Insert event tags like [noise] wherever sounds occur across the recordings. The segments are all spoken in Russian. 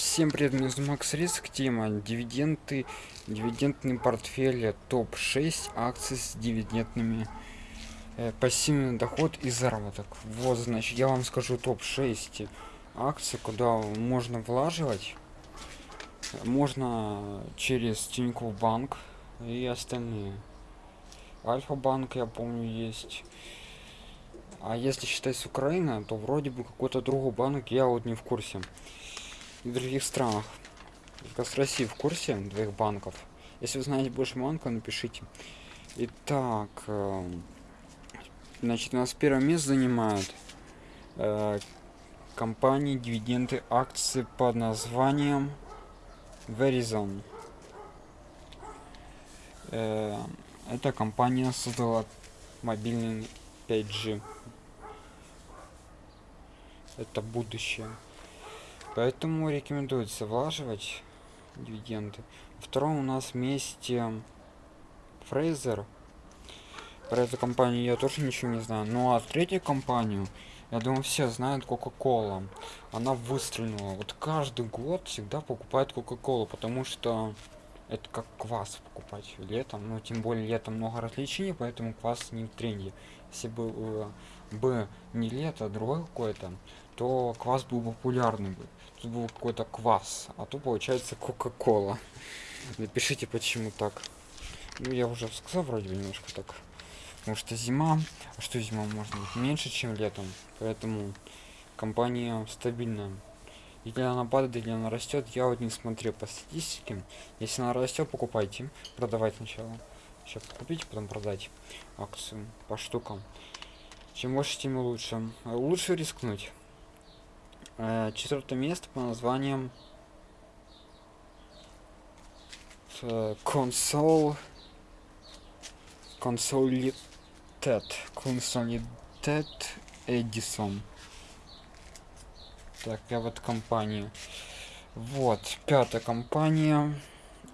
Всем привет, меня зовут Макс Риск, тема дивиденды, дивидендный портфель топ-6 акций с дивидендными э, пассивный доход и заработок. Вот, значит, я вам скажу топ-6 акций, куда можно влаживать. Можно через Тинькофф банк и остальные. Альфа-банк, я помню, есть. А если считать с Украины, то вроде бы какой-то другой банк, я вот не в курсе в других странах. Как с России в курсе двоих банков. Если вы знаете больше банка, напишите. Итак, э, значит, у нас первое место занимает э, компании дивиденды акции под названием Verizon. Э, эта компания создала мобильный 5G. Это будущее. Поэтому рекомендуется влаживать дивиденды. Втором у нас вместе Фрейзер. Про эту компанию я тоже ничего не знаю. Ну а третью компанию, я думаю, все знают Кока-Кола. Она выстрелила. Вот каждый год всегда покупает Кока-Колу, потому что это как квас покупать летом. Ну, тем более летом много развлечений, поэтому квас не в тренде. Если бы, э, бы не лето, а другой какой-то, то квас был популярный бы. Тут был какой-то квас, а то получается Кока-Кола. [laughs] Напишите, почему так. Ну, я уже сказал вроде бы немножко так. Потому что зима, а что зима может быть меньше, чем летом. Поэтому компания стабильная. Или она падает, или она растет, я вот не смотрю по статистике. Если она растет, покупайте. Продавать сначала. Сейчас купить, потом продать акцию по штукам. Чем больше, тем лучше. Лучше рискнуть. Э, четвертое место по названием консоль консолитет консолитет эдисон. Так я вот компанию. Вот пятая компания.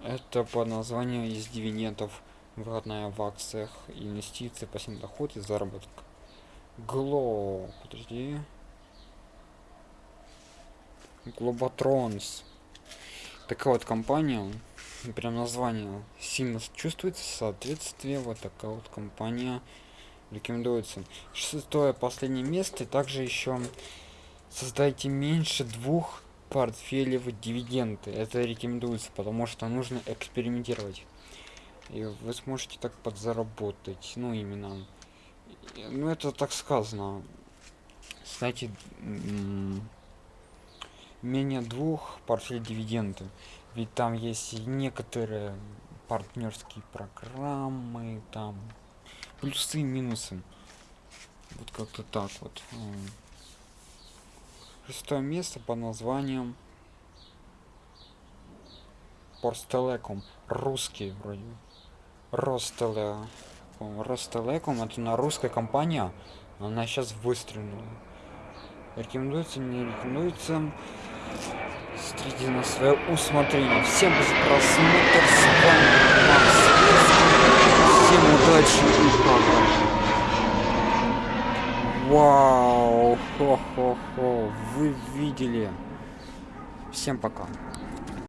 Это по названию из дивидендов выходная в акциях инвестиции пассивный доход и заработок. Гло подожди Глоботронс. Такая вот компания, прям название сильно чувствуется, соответствие, вот такая вот компания рекомендуется. Шестое, последнее место, также еще создайте меньше двух портфелей в дивиденды. Это рекомендуется, потому что нужно экспериментировать. И вы сможете так подзаработать. Ну, именно. Ну, это так сказано. Кстати, менее двух портфель дивиденды. Ведь там есть некоторые партнерские программы там плюсы и минусы. Вот как-то так вот. Шестое место по названием Порстелеком. Русский вроде. Ростеле Ростелеком. Это на русская компания. Она сейчас выстрелила рекомендуется не рекомендуется. Смотрите на свое усмотрение. Всем за просмотр с вами Макс всем удачи и пока. Вау! Хо хо хо вы видели. Всем пока